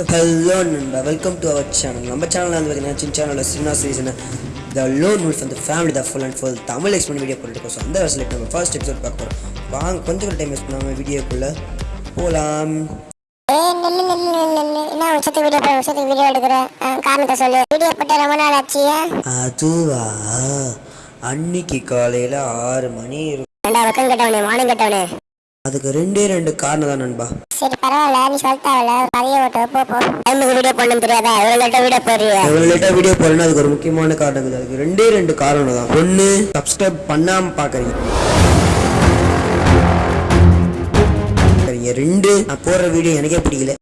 Hello நண்பா. Welcome to our channel நம்ம சேனலில் வந்து பார்த்தீங்கன்னா சின்ன சேனலில் சின்ன சீசன் த லோன் உல்ஃப் அந்த family the full and full Tamil explain video போட்டுருக்கோம் ஸோ அந்த வருஷத்தில் நம்ம ஃபர்ஸ்ட் எபிசோட் பார்க்க போகிறோம் வாங்க கொஞ்சம் டைம் வேஸ்ட் பண்ணாமல் வீடியோக்குள்ளே போகலாம் அதுவா? அன்னைக்கு காலையில் ஆறு மணி இருக்கும் மானம் கட்டவனே? அதுக்கு ரெண்டே ரெண்டு காரணம் தான் நண்பா. சரி பரவாயில்ல. நீ சொல்லிட்டாவில பதிய ஓட்டு போ போ. டைமுக்கு வீடியோ பண்ணணும் தெரியாதா? எவ்வளோ லேட்டாக வீடியோ போடுறிய எவ்வளோ லேட்டாக வீடியோ போடணும் அதுக்கு ஒரு முக்கியமான காரணம் இருக்குது. அதுக்கு ரெண்டே ரெண்டு காரணம் தான். ஒன்று சப்ஸ்கிரைப் பண்ணாமல் பார்க்குறீங்க ரெண்டு நான் போடுற வீடியோ எனக்கே பிடிக்கல.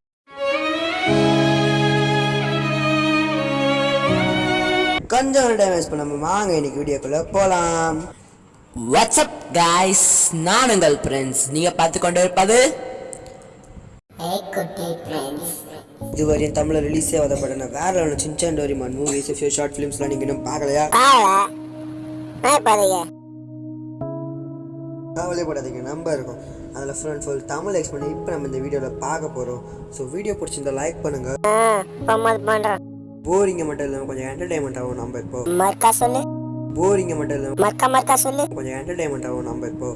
கொஞ்சம் டைம் வேஸ்ட் பண்ணாம வாங்க இன்னைக்கு வீடியோக்குள்ள போலாம். வாட்ஸ்அப் காய்ஸ் நான் உங்கள் ஃப்ரெண்ட்ஸ் நீங்க பார்த்து கொண்டு இருப்பது இதுவரையும் தமிழ்ல ரிலீஸ் ஆகாத படம் வேற ஒன்று Shinchan Doraemon movies few short ஃபிலிம்ஸ்லாம் நீங்க இன்னும் பார்க்கலையா? கவலைப்படாதீங்க நம்ப இருக்கும். அதில் full and full Tamil explain இப்போ நம்ம இந்த வீடியோவில் பார்க்க போகிறோம் ஸோ வீடியோ பிடிச்சிருந்தா லைக் பண்ணுங்க. போரிங்க மட்டும் இல்லாமல் கொஞ்சம் என்டர்டைன்மெண்ட் ஆகும் நம்ம இப்போ. சொல்லு. போரிங்க மட்டும் இல்லாமல் மர்க்கா மர்க்கா சொல்லு. கொஞ்சம் என்டர்டைன்மெண்ட் ஆகும் நம்ம இப்போ.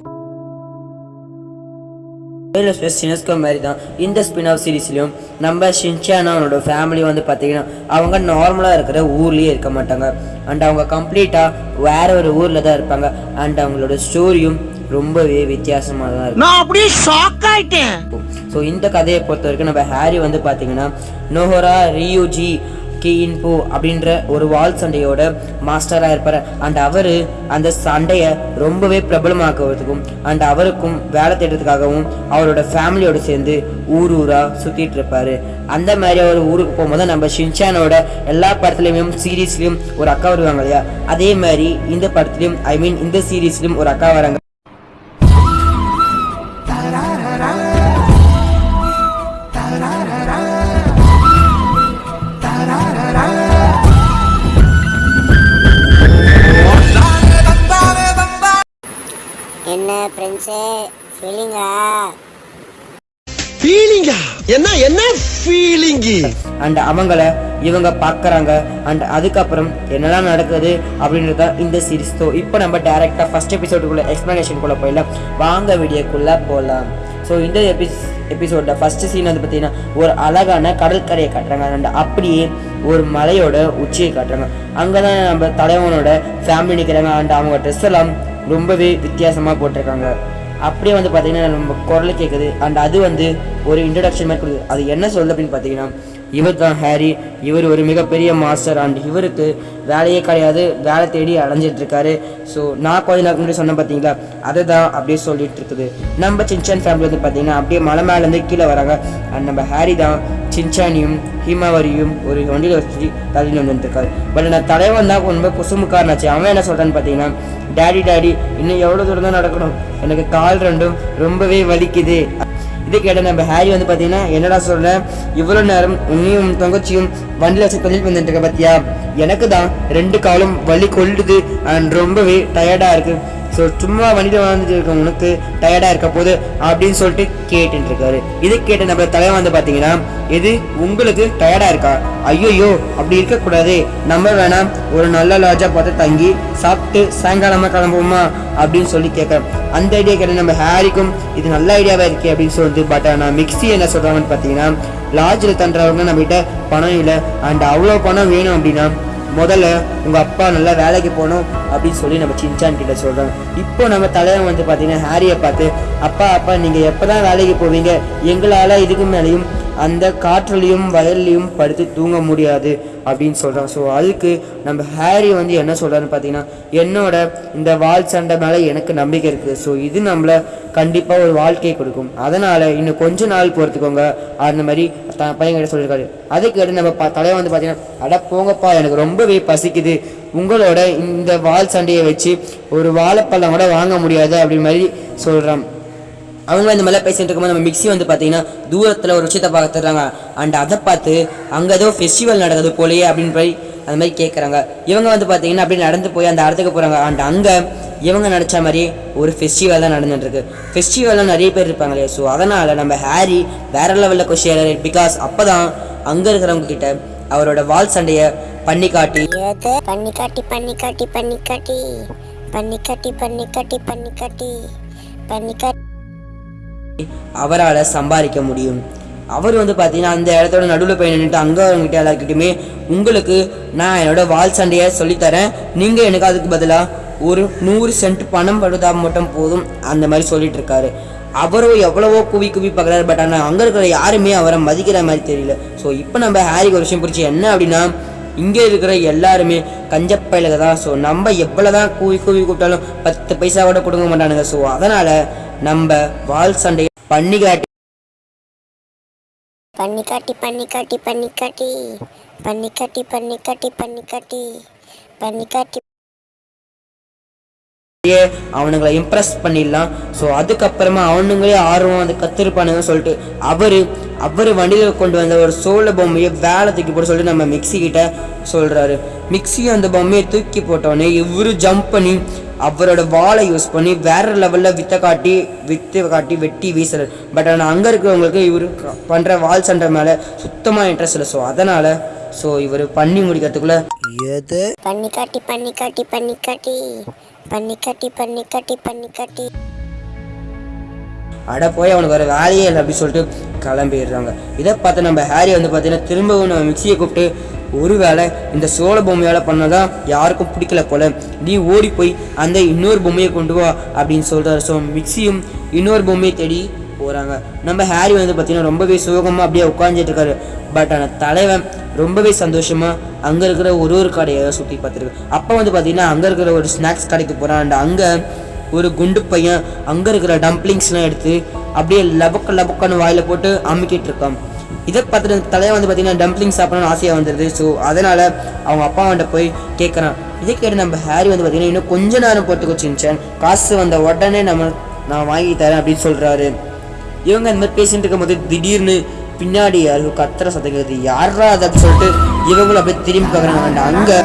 வேலஸ் ப்ளஸ் சினஸ்கோ மாதிரி தான் இந்த ஸ்பின் ஆஃப் சீரீஸ்லையும் நம்ம ஷின்சானா அவனோட ஃபேமிலி வந்து பார்த்தீங்கன்னா அவங்க நார்மலாக இருக்கிற ஊர்லேயே இருக்க மாட்டாங்க. அண்ட் அவங்க கம்ப்ளீட்டாக வேற ஒரு ஊரில் தான் இருப்பாங்க. அண்ட் அவங்களோட ஸ்டோரியும் ரொம்பவே வித்தியாசமாக தான் இருக்கும். நான் அப்படியே ஷாக் ஆயிட்டேன். ஸோ இந்த கதையை பொறுத்த வரைக்கும் நம்ம ஹாரி வந்து பார்த்தீங்கன்னா நோஹோரா ரியூஜி கீயின்போ அப்படின்ற ஒரு வால் சண்டையோட மாஸ்டராக இருப்பார். அண்ட் அவர் அந்த சண்டையை ரொம்பவே பிரபலமாக்குவதுக்கும் அண்ட் அவருக்கும் வேலை தேடுறதுக்காகவும் அவரோட ஃபேமிலியோடு சேர்ந்து ஊர் ஊராக சுற்றிட்டு இருப்பார். அந்த மாதிரி அவர் ஊருக்கு போகும்போது நம்ம ஷின்சானோட எல்லா படத்துலையும் சீரீஸ்லையும் ஒரு அக்கா வருவாங்க இல்லையா? அதே மாதிரி இந்த படத்துலையும் ஐ மீன் இந்த சீரீஸ்லையும் ஒரு அக்கா வராங்க. ஃப்ரெண்ட்ஸே ஃபீலிங்கா ஃபீலிங்கா என்ன என்ன ஃபீலிங்கு அண்ட் அவங்கள இவங்க பார்க்குறாங்க. அண்ட் அதுக்கப்புறம் என்னெல்லாம் நடக்குது அப்படின்றத இந்த சீரிஸ் ஸோ இப்போ நம்ம டேரெக்டாக ஃபஸ்ட் எபிசோடுக்குள்ளே எக்ஸ்ப்ளனேஷனுக்குள்ளே போயிடலாம். வாங்க வீடியோக்குள்ளே போகலாம் ஸோ இந்த எபிஸ் எபிசோட ஃபர்ஸ்ட் சீன் வந்து பார்த்தீங்கன்னா ஒரு அழகான கடற்கரையை காட்டுறாங்க. அண்ட் அப்படியே ஒரு மலையோட உச்சியை காட்டுறாங்க. அங்கே தான் நம்ம தலைவனோட ஃபேமிலி நிற்கிறாங்க அண்ட் அவங்க ட்ரெஸ் எல்லாம் ரொம்பவே வித்தியாசமாக போட்டிருக்காங்க. அப்படியே வந்து பார்த்தீங்கன்னா நம்ம குரல் கேட்குது அண்ட் அது வந்து ஒரு இன்ட்ரடக்ஷன் மாதிரி கொடுக்குது. அது என்ன சொல்லுது அப்படின்னு பார்த்தீங்கன்னா இவர் தான் ஹாரி. இவர் ஒரு மிகப்பெரிய மாஸ்டர் அண்ட் இவருக்கு வேலையே கிடையாது. வேலை தேடி அலைஞ்சிட்டு இருக்காரு ஸோ நான் கொஞ்ச நாள் முன்னாடி சொன்னேன் பார்த்தீங்களா அதை தான் அப்படியே சொல்லிட்டு இருக்குது நம்ம சின்சான் ஃபேமிலி வந்து பார்த்தீங்கன்னா அப்படியே மலை மேலேருந்து கீழே வராங்க. அண்ட் நம்ம ஹாரி தான் சின்சானியும் ஹிமாவரியும் ஒரு வண்டியில் வச்சு தள்ளி வந்துட்டு பட் நான் தலைவன் தான் ரொம்ப குசுமுக்காரனாச்சு அவன் என்ன சொல்கிறான்னு பார்த்தீங்கன்னா டேடி டேடி இன்னும் எவ்வளோ தூரம் தான் நடக்கணும்? எனக்கு கால் ரெண்டும் ரொம்பவே வலிக்குது. இது கேட்ட நம்ம ஹாரி வந்து பார்த்தீங்கன்னா என்னடா சொல்ல இவ்வளோ நேரம் உன்னையும் தங்கச்சியும் வண்டியில் வச்சு தொழில் வந்துட்டு இருக்க பார்த்தியா எனக்கு தான் ரெண்டு காலும் வலி கொள்ளுது. அண்ட் ரொம்பவே டயர்டாக இருக்கு. ஸோ சும்மா வண்டியில் வாழ்ந்துட்டு இருக்க உனக்கு டயர்டாக இருக்க போது அப்படின்னு சொல்லிட்டு கேட்டுட்டு இருக்காரு இது கேட்ட நம்ம தலைவன் வந்து பார்த்தீங்கன்னா இது உங்களுக்கு டயர்டாக இருக்கா? ஐயோயோ அப்படி இருக்கக்கூடாது. நம்ம வேணாம். ஒரு நல்ல லாஜாக பார்த்து தங்கி சாப்பிட்டு சாயங்காலமாக கிளம்புவோமா? அப்படின்னு சொல்லி கேட்குறேன் அந்த ஐடியா கேட்ட நம்ம ஹாரிக்கும் இது நல்ல ஐடியாவாக இருக்கே அப்படின்னு சொல்லிட்டு பட் ஆனால் மிக்ஸி என்ன சொல்கிறாங்கன்னு பார்த்தீங்கன்னா லாட்ஜில் தண்டுறவங்க நம்மகிட்ட பணம் இல்லை. அண்ட் அவ்வளோ பணம் வேணும் அப்படின்னா முதல்ல உங்க அப்பா நல்லா வேலைக்கு போகணும் அப்படின்னு சொல்லி நம்ம சின்சான் கிட்ட சொல்றாங்க இப்போ நம்ம தலைவன் வந்து பாத்தீங்கன்னா ஹாரியை பார்த்து அப்பா அப்பா நீங்க எப்பதான் வேலைக்கு போவீங்க? எங்களால இதுக்கு மேலேயும் அந்த காற்றுலையும் வயல்லையும் படுத்து தூங்க முடியாது அப்படின்னு சொல்கிறான் ஸோ அதுக்கு நம்ம ஹாரி வந்து என்ன சொல்கிறான்னு பார்த்தீங்கன்னா என்னோட இந்த வால் சண்டை மேலே எனக்கு நம்பிக்கை இருக்குது. ஸோ இது நம்மளை கண்டிப்பாக ஒரு வாழ்க்கையை கொடுக்கும். அதனால் இன்னும் கொஞ்ச நாள் பொறுத்துக்கோங்க. அந்த மாதிரி த பையன்கிட்ட சொல்லியிருக்காரு. அதுக்கு நம்ம ப- தலைவர் வந்து பார்த்தீங்கன்னா அட போங்கப்பா எனக்கு ரொம்பவே பசிக்குது. உங்களோட இந்த வால் சண்டையை வச்சு ஒரு வாழைப்பழம் கூட வாங்க முடியாது அப்படி மாதிரி சொல்கிறான் அவங்க இந்த மாதிரிலாம் பேசிட்டு இருக்கும்போது நம்ம மிக்ஸி வந்து பார்த்தீங்கன்னா தூரத்தில் ஒரு விஷயத்தை பார்த்துறாங்க அண்ட் அதை பார்த்து அங்கே ஏதோ ஃபெஸ்டிவல் நடக்குது போலயே அப்படின்னு போய் அந்த மாதிரி கேட்குறாங்க இவங்க வந்து பார்த்தீங்கன்னா அப்படியே நடந்து போய் அந்த இடத்துக்கு போகிறாங்க அண்ட் அங்கே இவங்க நினச்ச மாதிரி ஒரு ஃபெஸ்டிவல் தான் நடந்துட்டு ஃபெஸ்டிவல்லாம் நிறைய பேர் இருப்பாங்க இல்லையா? ஸோ அதனால் நம்ம ஹாரி வேற லெவலில் கொஷியர் பிகாஸ் அப்போ தான் அங்கே இருக்கிறவங்க கிட்ட அவரோட வால் சண்டையை பண்ணி காட்டி பண்ணி காட்டி பண்ணி காட்டி பண்ணி காட்டி. பண்ணி காட்டி பண்ணி காட்டி பண்ணி காட்டி. பண்ணி காட்டி. அவரால் சம்பாதிக்க முடியும். அவர் வந்து பார்த்தீங்கன்னா அந்த இடத்தோட நடுவில் போய் நின்றுட்டு அங்கே அவங்ககிட்ட எல்லாருக்கிட்டையுமே உங்களுக்கு நான் என்னோட வால் சண்டையை சொல்லித்தரேன். நீங்கள் எனக்கு அதுக்கு பதிலாக ஒரு நூறு சென்ட் பணம் படுத்தா மட்டும் போதும் அந்த மாதிரி சொல்லிட்டு இருக்காரு. அவரும் எவ்வளவோ குவி குவி பார்க்குறாரு பட் ஆனால் அங்கே இருக்கிற யாருமே அவரை மதிக்கிற மாதிரி தெரியல. ஸோ இப்போ நம்ம ஹாரிக்கு ஒரு விஷயம் பிடிச்சி என்ன அப்படின்னா இங்கே இருக்கிற எல்லாருமே கஞ்சப்பயிலுக தான். ஸோ நம்ம எவ்வளோ தான் கூவி கூவி கூப்பிட்டாலும் பத்து பைசா கூட கொடுக்க மாட்டானுங்க. ஸோ அதனால் நம்ம வால் சண்டையை பண்ணி காட்டி பண்ணி காட்டி பண்ணி காட்டி பண்ணி காட்டி பண்ணி காட்டி பண்ணி காட்டி பண்ணி காட்டி பண்ணி காட்டி அவனுங்களை இம்ப்ரெஸ் பண்ணிடலாம். ஸோ அதுக்கப்புறமா அவனுங்களே ஆர்வம் அது கத்திருப்பானுங்க சொல்லிட்டு அவர் அவர் வண்டியில் கொண்டு வந்த ஒரு சோள பொம்மையை வேலை தூக்கி போட சொல்லிட்டு நம்ம மிக்ஸி கிட்ட சொல்கிறாரு மிக்ஸி அந்த பொம்மையை தூக்கி போட்டோடனே இவரு ஜம்ப் பண்ணி அவரோட வாளை யூஸ் பண்ணி வேற லெவலில் வித்தை காட்டி வித்தை காட்டி வெட்டி வீசுறாரு பட் ஆனால் அங்கே இருக்கிறவங்களுக்கு இவர் பண்ணுற வால் சண்டை மேலே சுத்தமாக இன்ட்ரெஸ்ட் இல்லை. ஸோ அதனால் ஸோ இவர் பண்ணி முடிக்கிறதுக்குள்ளே எது? பண்ணி காட்டி பண்ணி காட்டி பண்ணி காட்டி. பண்ணி காட்டி பண்ணி காட்டி பண்ணி காட்டி. அட போய் அவனுக்கு வேறு வேலையே இல்லை அப்படின்னு சொல்லிட்டு கிளம்பிடுறாங்க. இதை பார்த்து நம்ம ஹாரி வந்து பார்த்தீங்கன்னா திரும்பவும் நம்ம மிக்சியை கூப்பிட்டு ஒருவேளை இந்த சோழ பொம்மையால் பண்ணதான் யாருக்கும் பிடிக்கல போல. நீ ஓடி போய் அந்த இன்னொரு பொம்மையை கொண்டு வா அப்படின்னு சொல்கிறாரு ஸோ மிக்சியும் இன்னொரு பொம்மையை தேடி போகிறாங்க நம்ம ஹாரி வந்து பார்த்தீங்கன்னா ரொம்பவே சுகமாக அப்படியே உட்காந்துட்டு இருக்காரு. பட் ஆனால் தலைவன் ரொம்பவே சந்தோஷமாக அங்கே இருக்கிற ஒரு ஒரு கடையை சுற்றி பார்த்துருக்கு. அப்போ வந்து பார்த்தீங்கன்னா அங்கே இருக்கிற ஒரு ஸ்நாக்ஸ் கடைக்கு போகிறான் அண்ட் அங்கே ஒரு குண்டு பையன் அங்கே இருக்கிற டம்ப்ளிங்ஸ்லாம் எடுத்து அப்படியே லபக்க லபக்கன்னு வாயில் போட்டு அமுக்கிட்டு இருக்கான். இதை பார்த்துட்டு தலையை வந்து பார்த்தீங்கன்னா டம்ப்ளிங் சாப்பிடணும்னு ஆசையாக வந்துடுது ஸோ அதனால் அவங்க அப்பா அவன்கிட்ட போய் கேட்குறான் இதை கேட்டு நம்ம ஹாரி வந்து பார்த்தீங்கன்னா இன்னும் கொஞ்ச நேரம் போட்டு வச்சுருந்துச்சேன் காசு வந்த உடனே நம்ம நான் வாங்கி தரேன் அப்படின்னு சொல்கிறாரு இவங்க இந்த மாதிரி பேசிட்டு இருக்கும்போது திடீர்னு பின்னாடி யாரும் கத்துற சத்தம் கேட்குது யாரா அதை அப்படின்னு சொல்லிட்டு இவங்களும் அப்படியே திரும்பி பார்க்குறாங்க. அங்கே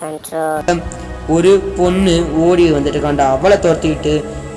கண்ட்ரோல் அங்கே ஒரு பொண்ணு ஓடி வந்துட்டு இருக்காண்டா அவளை துரத்திக்கிட்டு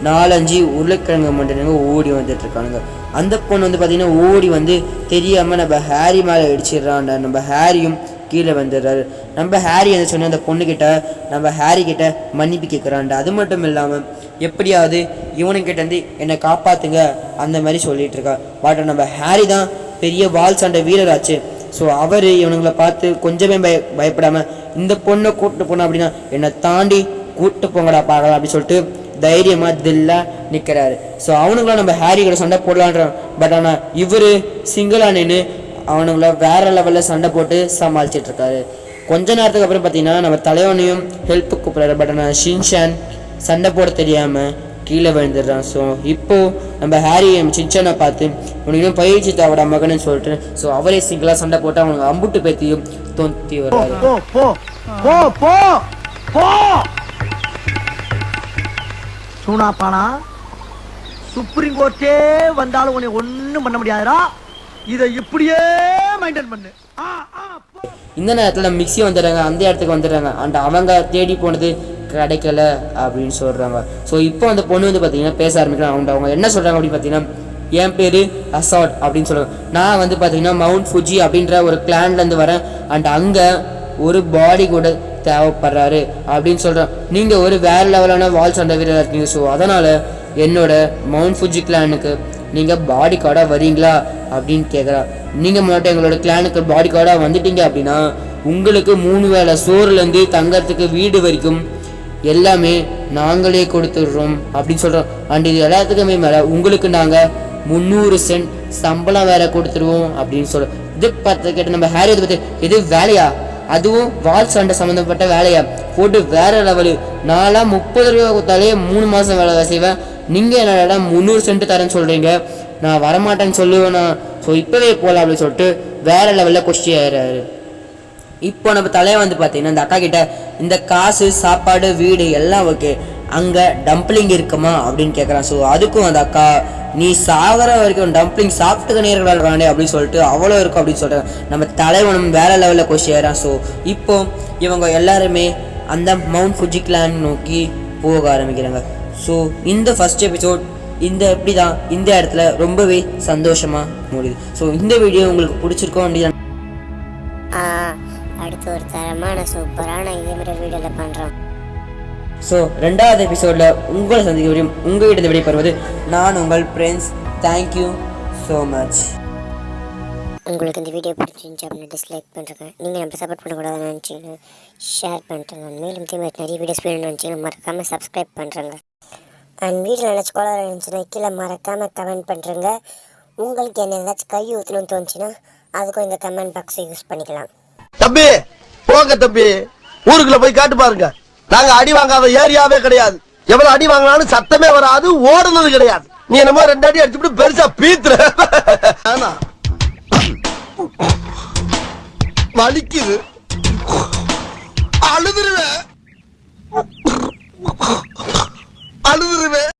நாலஞ்சு உருளைக்கிழங்கு மண்டலங்க ஓடி வந்துட்டு இருக்கானுங்க அந்த பொண்ணு வந்து பார்த்தீங்கன்னா ஓடி வந்து தெரியாம நம்ம ஹாரி மேலே அடிச்சிடுறான்டா நம்ம ஹாரியும் கீழே வந்துடுறாரு. நம்ம ஹாரி என்ன சொன்ன அந்த பொண்ணுக்கிட்ட நம்ம ஹாரி கிட்ட மன்னிப்பு கேட்குறான்டா அது மட்டும் இல்லாமல் எப்படியாவது இவனுக்கிட்ட வந்து என்னை காப்பாத்துங்க. அந்த மாதிரி சொல்லிட்டு இருக்கா. பட் நம்ம ஹாரி தான் பெரிய வால் சண்டை வீரராச்சு. ஸோ அவர் இவனுங்களை பார்த்து கொஞ்சமே பய பயப்படாமல் இந்த பொண்ணை கூப்பிட்டு போனோம் அப்படின்னா என்னை தாண்டி கூப்பிட்டு போங்கடா பார்க்கலாம் அப்படின்னு சொல்லிட்டு தைரியமாக தில்லா நிற்கிறாரு ஸோ அவனுங்களாம் நம்ம ஹாரி கூட சண்டை போடலான்றான் பட் ஆனால் இவர் சிங்கிளாக நின்று அவனுங்கள வேற லெவலில் சண்டை போட்டு சமாளிச்சிட்டு இருக்காரு. கொஞ்ச நேரத்துக்கு அப்புறம் பார்த்தீங்கன்னா நம்ம தலைவனையும் ஹெல்ப்பு கூப்பிட்றாரு. பட் ஆனால் ஷின்ஷான் சண்டை போட தெரியாமல் கீழே விழுந்துடுறான். ஸோ இப்போ நம்ம ஹாரி சின்சானை பார்த்து உனக்கு பயிற்சி தேவடா மகன்னு சொல்லிட்டு ஸோ அவரே சிங்கிளாக சண்டை போட்டு அவனுக்கு அம்புட்டு பேத்தியும் தொந்தி வர்றாரு சூனாப்பானா சுப்ரீம் கோர்ட்டே வந்தாலும் உன்னை ஒண்ணும் பண்ண முடியாதுடா. இதை இப்படியே மெயின்டைன் பண்ணு. இந்த நேரத்தில் மிக்ஸி வந்துடுறாங்க அந்த இடத்துக்கு வந்துடுறாங்க. அண்ட் அவங்க தேடி போனது கிடைக்கல அப்படின்னு சொல்கிறாங்க ஸோ இப்போ அந்த பொண்ணு வந்து பார்த்தீங்கன்னா பேச ஆரம்பிக்கிறாங்க. அவங்க அவங்க என்ன சொல்கிறாங்க அப்படின்னு பார்த்தீங்கன்னா என் பேர் அசாட் அப்படின்னு சொல்லுவாங்க நான் வந்து பார்த்தீங்கன்னா மவுண்ட் ஃபுஜி அப்படின்ற ஒரு கிளான்லேருந்து வரேன். அண்ட் அங்கே ஒரு பாடி கூட தேவைப்படுறாரு அப்படின்னு சொல்கிறேன் நீங்கள் ஒரு வேறு லெவலான வால் சண்டை வீரராக இருக்கீங்க. ஸோ அதனால் என்னோட மவுண்ட் ஃபுஜி கிளானுக்கு நீங்கள் பாடி கார்டாக வரீங்களா அப்படின்னு கேட்குறா நீங்கள் மட்டும் எங்களோட கிளானுக்கு பாடி கார்டாக வந்துட்டீங்க அப்படின்னா உங்களுக்கு மூணு வேளை சோறுலேருந்து தங்கறதுக்கு வீடு வரைக்கும் எல்லாமே நாங்களே கொடுத்துடுறோம் அப்படின்னு சொல்கிறோம் அண்ட் இது எல்லாத்துக்குமே மேலே உங்களுக்கு நாங்கள் முந்நூறு சென்ட் சம்பளம் வேற கொடுத்துருவோம் அப்படின்னு சொல்கிறோம் இது பார்த்து கேட்டு நம்ம ஹேரி இதை பற்றி இது வேலையா? அதுவும் வால் சண்டை சம்மந்தப்பட்ட வேலையா? போட்டு வேற லெவலு நான்லாம் முப்பது ரூபா கொடுத்தாலே மூணு மாதம் வேலை செய்வேன். நீங்கள் என்னடா முந்நூறு சென்ட் தரேன்னு சொல்கிறீங்க நான் வரமாட்டேன்னு சொல்லுவேண்ணா ஸோ இப்போவே போகலாம் அப்படின்னு சொல்லிட்டு வேற லெவலில் கொஸ்டி ஆயிடுறாரு. இப்போ நம்ம தலையை வந்து பார்த்தீங்கன்னா அந்த அக்கா கிட்ட இந்த காசு சாப்பாடு வீடு எல்லாம் ஓகே அங்கே டம்ப்ளிங் இருக்குமா அப்படின்னு கேட்குறான் ஸோ அதுக்கும் அந்த அக்கா நீ சாகிற வரைக்கும் டம்ப்ளிங் சாப்பிட்டுக்க நேர்களானே அப்படின்னு சொல்லிட்டு அவ்வளோ இருக்கும் அப்படின்னு சொல்கிறாங்க நம்ம தலைவனும் வேற லெவலில் கொஷி ஸோ இப்போ இவங்க எல்லாருமே அந்த மவுண்ட் ஃபுஜிக்லான் நோக்கி போக ஆரம்பிக்கிறாங்க. ஸோ இந்த ஃபர்ஸ்ட் எபிசோட் இந்த இப்படி தான் இந்த இடத்துல ரொம்பவே சந்தோஷமாக முடியுது. ஸோ இந்த வீடியோ உங்களுக்கு பிடிச்சிருக்கோம் அப்படின்னு அடுத்து ஒரு தரமான சூப்பரான மாதிரி வீடியோவில் பண்ணுறோம் ஸோ ரெண்டாவது எபிசோடில் உங்களை சந்திக்க முடியும் உங்கள் கிட்ட விடைபெறுவது நான் உங்கள் ஃப்ரெண்ட்ஸ் தேங்க்யூ ஸோ மச் உங்களுக்கு இந்த வீடியோ பிடிச்சிருந்துச்சு அப்படின்னு டிஸ்லைக் பண்ணுறேங்க நீங்கள் நம்ம சப்போர்ட் பண்ணக்கூடாதுன்னு நினச்சிங்கன்னா ஷேர் பண்ணிட்டுங்க மேலும் மாதிரி நிறைய வீடியோஸ் வேணும்னு நினச்சிங்கன்னா மறக்காமல் சப்ஸ்கிரைப் பண்ணுறேங்க அண்ட் வீட்டில் நினச்சி கோளாறு இருந்துச்சுன்னா கீழே மறக்காமல் கமெண்ட் பண்ணுறேங்க உங்களுக்கு என்ன ஏதாச்சும் கை ஊற்றணும்னு தோணுச்சுன்னா அதுக்கும் இந்த கமெண்ட் பாக்ஸை யூஸ் பண்ணிக்கலாம். தம்பி போங்க தம்பி. ஊருக்குள்ள போய் காட்டு பாருங்க. நாங்க அடி வாங்காத ஏரியாவே கிடையாது. எவ்வளவு அடி வாங்கினாலும் சத்தமே வராது ஓடுனது கிடையாது. நீ என்னமோ ரெண்டு அடி அடிச்சுட்டு பெருசா பீத்துற. ஆனா வலிக்குது. அழுதுருவேன். அழுதுருவேன்.